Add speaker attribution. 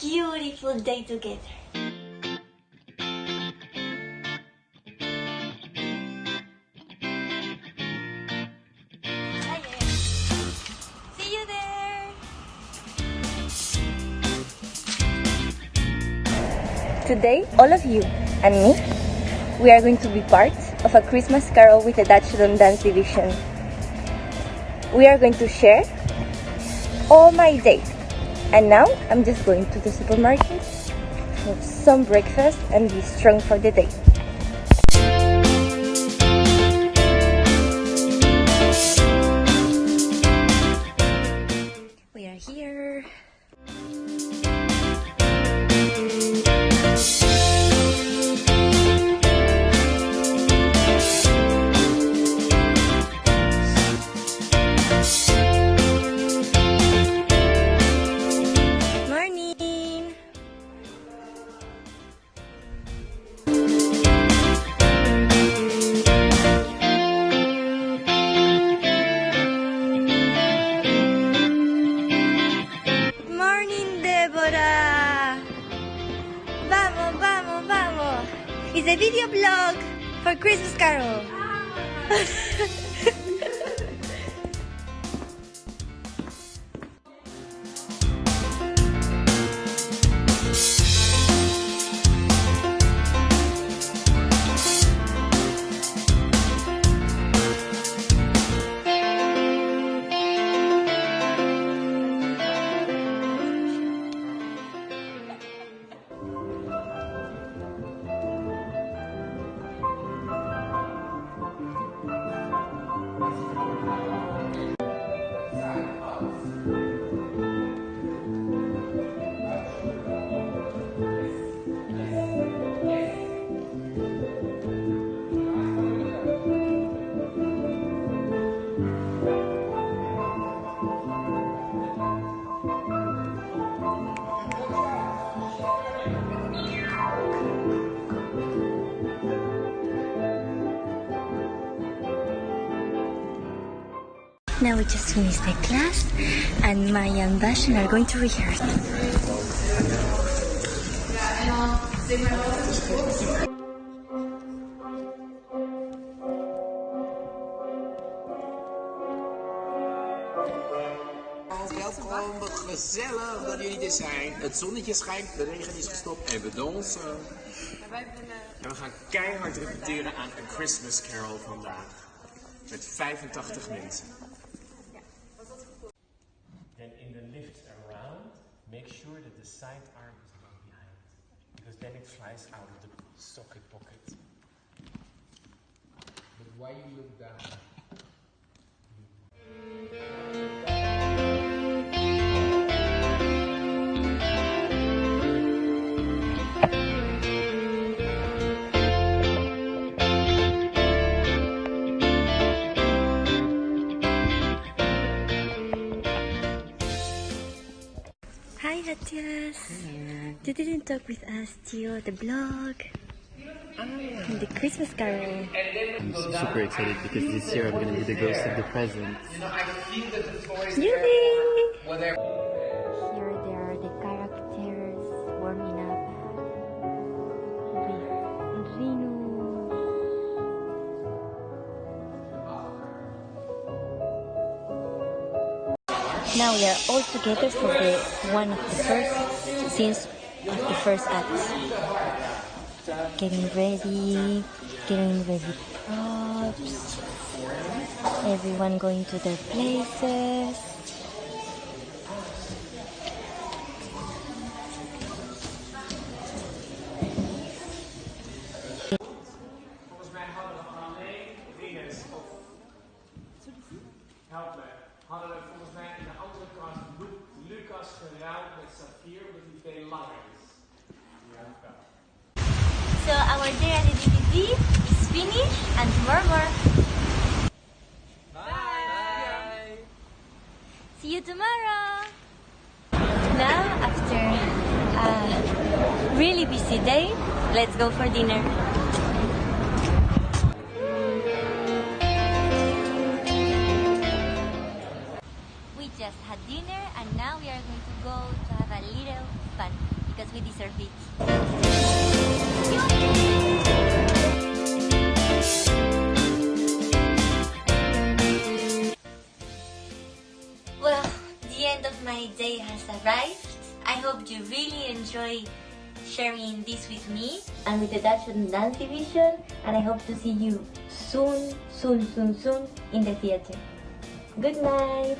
Speaker 1: beautiful day together. See you there! Today, all of you and me, we are going to be part of a Christmas carol with the Dutch Don't Dance Division. We are going to share all my day. And now I'm just going to the supermarket for some breakfast and be strong for the day. Deborah. Vamos, vamos, vamos. It's a video blog for Christmas Carol. Now we just finished the class and Maya and Bashan are going to rehearse.
Speaker 2: Welkom, gezellig dat jullie er zijn. Het zonnetje schijnt, de regen is gestopt en we dansen.
Speaker 3: En we gaan keihard repeteren aan A Christmas Carol vandaag. Met 85 mensen. Make sure that the side arm is not behind. Because then it flies out of the socket pocket.
Speaker 2: But why you look down?
Speaker 1: Hi, Matthias. You didn't talk with us, till the blog. Ah. And the Christmas Carol.
Speaker 4: I'm super excited because this year I'm gonna be the ghost of the present.
Speaker 1: Yippee! Here there Now we are all together for the one of the first scenes of the first act. Getting ready, getting ready props, everyone going to their places. Our day at the DVD is finished and tomorrow more. Bye. See you tomorrow. Now after a really busy day, let's go for dinner. We just had dinner and now we are going to go to have a little fun because we deserve it. My day has arrived. I hope you really enjoy sharing this with me and with the Dutch Don't Dance Division and I hope to see you soon, soon, soon, soon in the theater. Good night!